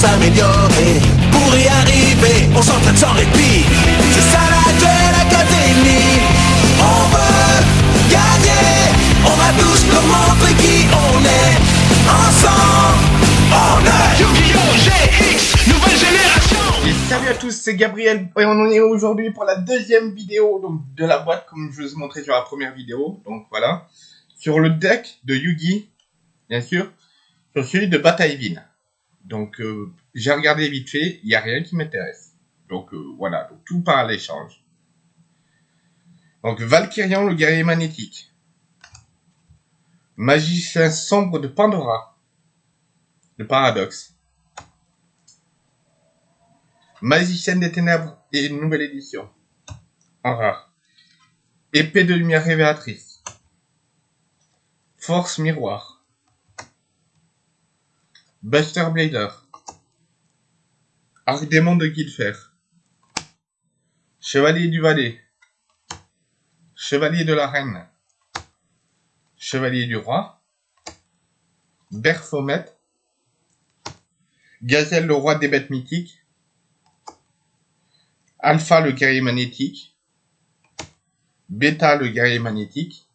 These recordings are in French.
s'améliorer. Pour y arriver, on s'entraîne sans répit. C'est ça la Duel Académie. On veut gagner. On va tous leur montrer qui on est. Ensemble, on est Yu-Gi-Oh! GX, nouvelle génération Et salut à tous, c'est Gabriel et on en est aujourd'hui pour la deuxième vidéo donc, de la boîte comme je vous ai montré sur la première vidéo. Donc voilà, sur le deck de Yugi, bien sûr, sur celui de Batailleville. Donc euh, j'ai regardé vite fait, il n'y a rien qui m'intéresse. Donc euh, voilà, tout part à l'échange. Donc Valkyrian, le guerrier magnétique. Magicien sombre de Pandora. Le paradoxe. Magicienne des ténèbres et une nouvelle édition. En rare. Épée de lumière révélatrice. Force miroir. Buster Blader. Arc-démon de Guilfer. Chevalier du Valais. Chevalier de la Reine. Chevalier du Roi. Berfomet. Gazelle le roi des bêtes mythiques. Alpha le guerrier magnétique, Beta le guerrier magnétique,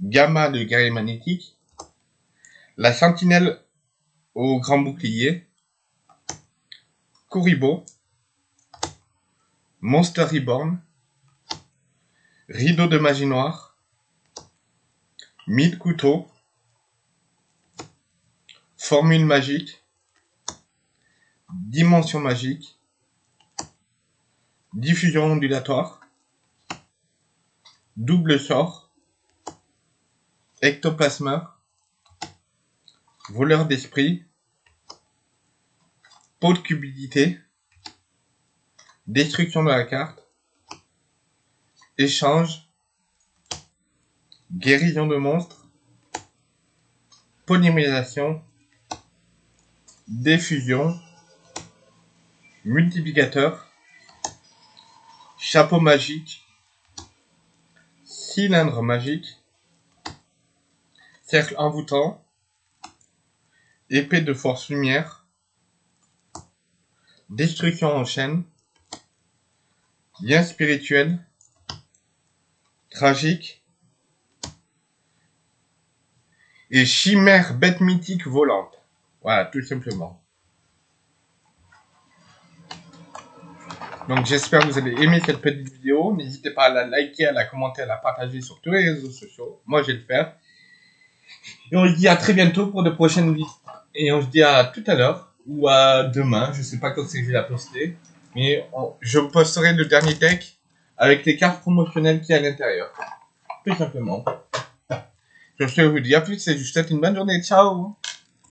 Gamma le guerrier magnétique, la sentinelle au grand bouclier, Kuribo, Monster Reborn, Rideau de magie noire, Mille couteaux, Formule magique, Dimension magique, diffusion ondulatoire, double sort, ectoplasmeur, voleur d'esprit, pot de cupidité, destruction de la carte, échange, guérison de monstres, polymérisation, diffusion, multiplicateur, chapeau magique, cylindre magique, cercle envoûtant, épée de force lumière, destruction en chaîne, lien spirituel, tragique, et chimère bête mythique volante. Voilà, tout simplement. Donc j'espère que vous avez aimé cette petite vidéo. N'hésitez pas à la liker, à la commenter, à la partager sur tous les réseaux sociaux. Moi, je vais le faire. Et on se dit à très bientôt pour de prochaines vidéos. Et on se dit à tout à l'heure ou à demain. Je sais pas quand c'est que je vais la poster. Mais je posterai le dernier deck avec les cartes promotionnelles qu'il y à l'intérieur. Tout simplement. Je vous dis à plus et je vous souhaite une bonne journée. Ciao